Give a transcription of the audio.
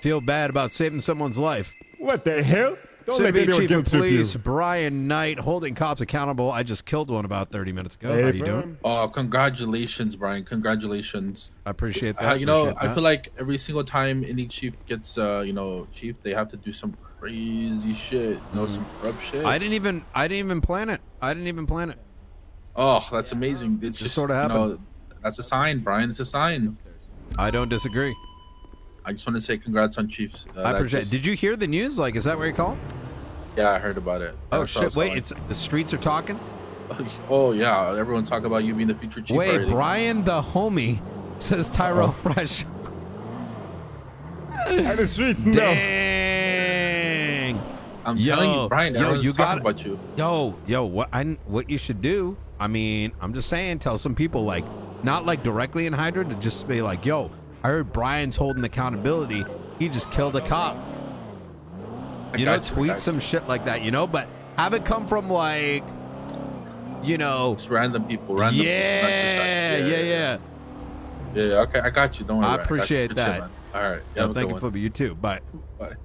Feel bad about saving someone's life. What the hell? Don't let City anyone Chief of guilt you. Police Brian Knight holding cops accountable. I just killed one about 30 minutes ago. Hey, How you bro. doing? Oh, congratulations, Brian. Congratulations. I appreciate Uh, that. you know, appreciate I feel like every single time any chief gets, uh, you know, chief, they have to do some crazy shit. You know, some corrupt shit. I didn't even I didn't even plan it. I didn't even plan it. oh, that's amazing. It's Just just, sorta you know, that's a sign, Brian. It's a sign. I don't disagree. I just want to say congrats on Chiefs. Uh, I appreciate. just- Did you hear the news? Like, is that what you're calling? Yeah, I heard about it. Oh That's shit! Wait, calling. it's the streets are talking. Oh yeah, everyone talk about you being the future chief. Wait, already. Brian the homie says Tyrell Fresh. And the streets know. Dang. I'm Yo, telling you, Brian. yo, Everyone's you talking got- about you. Yo, yo, what I what you should do? I mean, I'm just saying, tell some people like, not like directly in Hydra, to just be like, yo, I heard Brian's holding accountability. He just killed a cop. I You know, I tweet got some shit like that. You know, but have it come from like, you know, Just random people. Random people, not just yeah, yeah, yeah. Yeah, okay, I got you. Don't worry. I you. appreciate shit, that. All right. Have a thank you for you too. Bye. Bye.